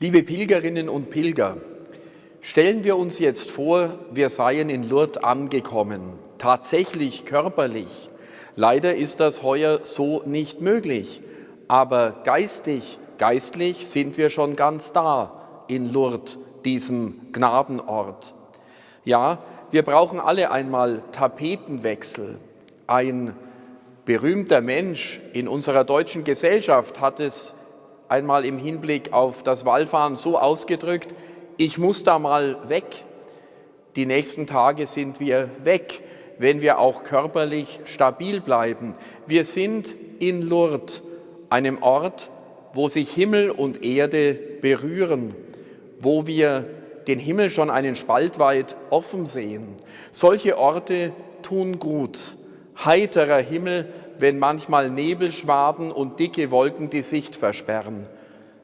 Liebe Pilgerinnen und Pilger, stellen wir uns jetzt vor, wir seien in Lourdes angekommen, tatsächlich körperlich. Leider ist das heuer so nicht möglich, aber geistig, geistlich sind wir schon ganz da in Lourdes, diesem Gnadenort. Ja, wir brauchen alle einmal Tapetenwechsel. Ein berühmter Mensch in unserer deutschen Gesellschaft hat es einmal im Hinblick auf das Wallfahren so ausgedrückt, ich muss da mal weg. Die nächsten Tage sind wir weg, wenn wir auch körperlich stabil bleiben. Wir sind in Lourdes, einem Ort, wo sich Himmel und Erde berühren, wo wir den Himmel schon einen Spalt weit offen sehen. Solche Orte tun gut. Heiterer Himmel, wenn manchmal Nebelschwaden und dicke Wolken die Sicht versperren.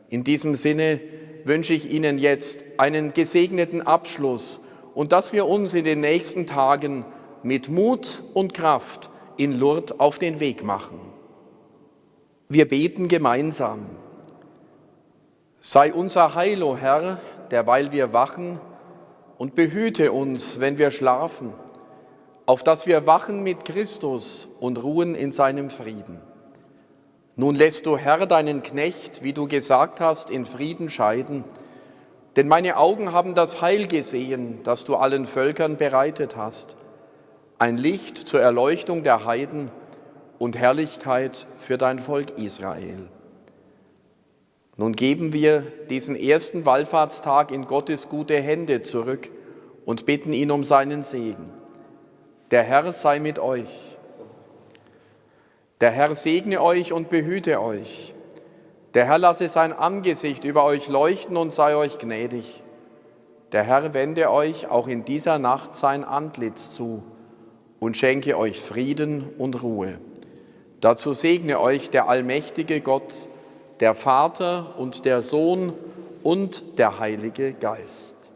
In diesem Sinne wünsche ich Ihnen jetzt einen gesegneten Abschluss und dass wir uns in den nächsten Tagen mit Mut und Kraft in Lourdes auf den Weg machen. Wir beten gemeinsam. Sei unser Heil, o Herr, derweil wir wachen, und behüte uns, wenn wir schlafen, auf dass wir wachen mit Christus und ruhen in seinem Frieden. Nun lässt du, Herr, deinen Knecht, wie du gesagt hast, in Frieden scheiden, denn meine Augen haben das Heil gesehen, das du allen Völkern bereitet hast, ein Licht zur Erleuchtung der Heiden und Herrlichkeit für dein Volk Israel. Nun geben wir diesen ersten Wallfahrtstag in Gottes gute Hände zurück und bitten ihn um seinen Segen. Der Herr sei mit euch. Der Herr segne euch und behüte euch. Der Herr lasse sein Angesicht über euch leuchten und sei euch gnädig. Der Herr wende euch auch in dieser Nacht sein Antlitz zu und schenke euch Frieden und Ruhe. Dazu segne euch der allmächtige Gott, der Vater und der Sohn und der Heilige Geist.